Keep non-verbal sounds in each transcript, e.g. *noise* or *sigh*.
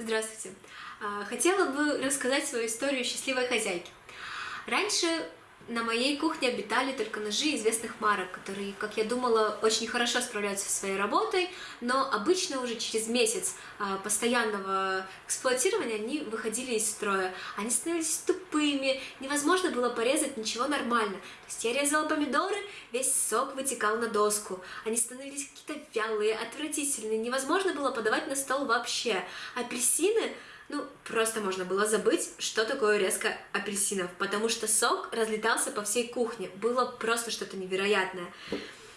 Здравствуйте! А, хотела бы рассказать свою историю счастливой хозяйки. Раньше на моей кухне обитали только ножи известных марок, которые, как я думала, очень хорошо справляются со своей работой, но обычно уже через месяц а, постоянного эксплуатирования они выходили из строя. Они становились тупыми, невозможно было порезать ничего нормально. То есть я резала помидоры, весь сок вытекал на доску. Они становились какие-то вялые, отвратительные, невозможно было подавать на стол вообще. Апельсины ну, просто можно было забыть, что такое резко апельсинов, потому что сок разлетался по всей кухне, было просто что-то невероятное.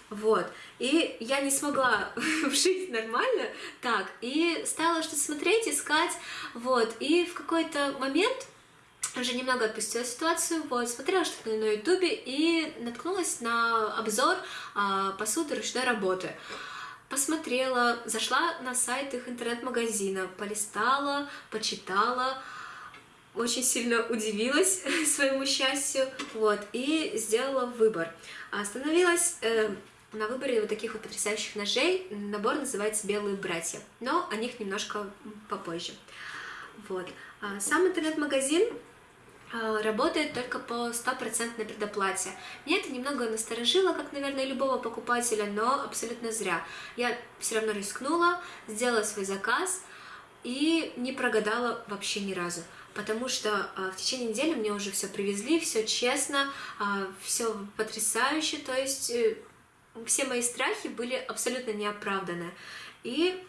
Вот, и я не смогла *laughs* вшить нормально, так, и стала что-то смотреть, искать, вот, и в какой-то момент уже немного отпустила ситуацию, вот, смотрела что-то на ютубе и наткнулась на обзор а, посуды ручной работы посмотрела, зашла на сайт их интернет-магазина, полистала, почитала, очень сильно удивилась *laughs* своему счастью, вот, и сделала выбор. Остановилась э, на выборе вот таких вот потрясающих ножей, набор называется «Белые братья», но о них немножко попозже. Вот. А сам интернет-магазин работает только по стопроцентной предоплате. Меня это немного насторожило, как, наверное, любого покупателя, но абсолютно зря. Я все равно рискнула, сделала свой заказ и не прогадала вообще ни разу. Потому что а, в течение недели мне уже все привезли, все честно, а, все потрясающе, то есть э, все мои страхи были абсолютно неоправданы. И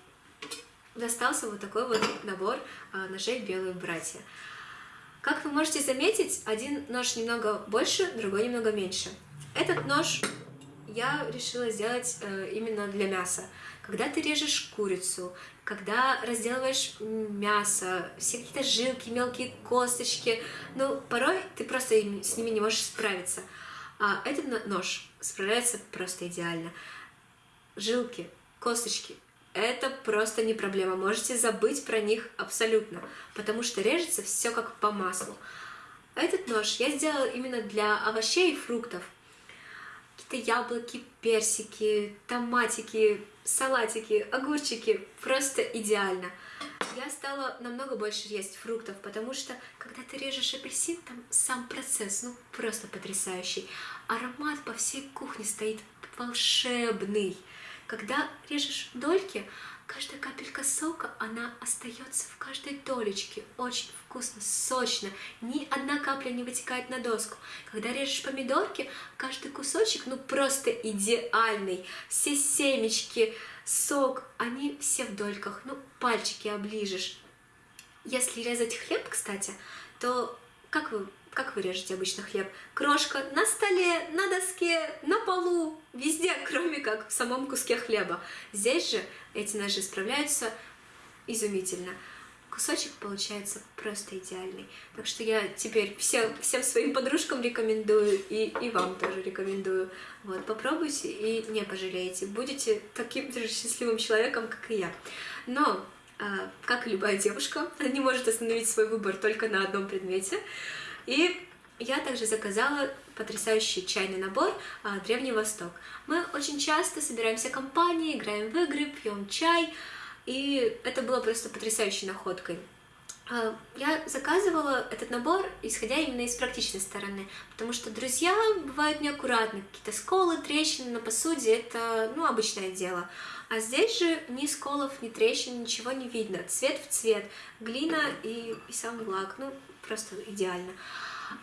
достался вот такой вот набор ножей «Белые братья». Как вы можете заметить, один нож немного больше, другой немного меньше. Этот нож я решила сделать э, именно для мяса. Когда ты режешь курицу, когда разделываешь мясо, все какие-то жилки, мелкие косточки, ну, порой ты просто с ними не можешь справиться. А этот нож справляется просто идеально. Жилки, косточки, это просто не проблема. Можете забыть про них абсолютно, потому что режется все как по маслу. Этот нож я сделала именно для овощей и фруктов. Какие-то яблоки, персики, томатики, салатики, огурчики. Просто идеально. Я стала намного больше есть фруктов, потому что, когда ты режешь апельсин, там сам процесс, ну, просто потрясающий. Аромат по всей кухне стоит волшебный. Когда режешь дольки, каждая капелька сока, она остается в каждой долечке. Очень вкусно, сочно. Ни одна капля не вытекает на доску. Когда режешь помидорки, каждый кусочек, ну просто идеальный. Все семечки, сок, они все в дольках. Ну, пальчики оближешь. Если резать хлеб, кстати, то как вы как вы режете обычно хлеб? Крошка на столе, на доске, на полу, везде, *laughs* кроме как в самом куске хлеба. Здесь же эти ножи справляются изумительно. Кусочек получается просто идеальный. Так что я теперь всем, всем своим подружкам рекомендую, и, и вам тоже рекомендую. Вот, попробуйте и не пожалеете. Будете таким же счастливым человеком, как и я. Но, как и любая девушка, не может остановить свой выбор только на одном предмете. И я также заказала потрясающий чайный набор а, Древний Восток. Мы очень часто собираемся компанией, играем в игры, пьем чай, и это было просто потрясающей находкой. А, я заказывала этот набор, исходя именно из практичной стороны, потому что друзья бывают неаккуратны, какие-то сколы, трещины на посуде, это ну, обычное дело. А здесь же ни сколов, ни трещин, ничего не видно. Цвет в цвет, глина и, и сам лак, ну просто идеально.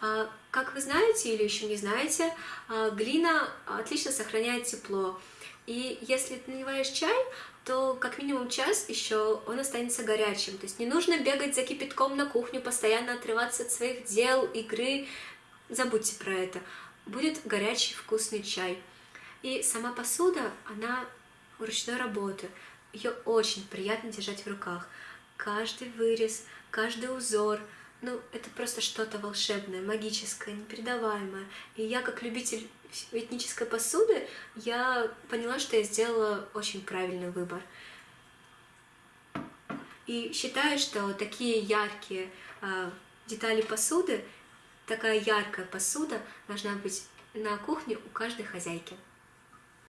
А, как вы знаете или еще не знаете, а, глина отлично сохраняет тепло. И если ты наливаешь чай, то как минимум час еще он останется горячим. То есть не нужно бегать за кипятком на кухню, постоянно отрываться от своих дел, игры. Забудьте про это. Будет горячий вкусный чай. И сама посуда, она ручной работы. Ее очень приятно держать в руках. Каждый вырез, каждый узор – ну, это просто что-то волшебное, магическое, непередаваемое. И я, как любитель этнической посуды, я поняла, что я сделала очень правильный выбор. И считаю, что такие яркие э, детали посуды, такая яркая посуда должна быть на кухне у каждой хозяйки.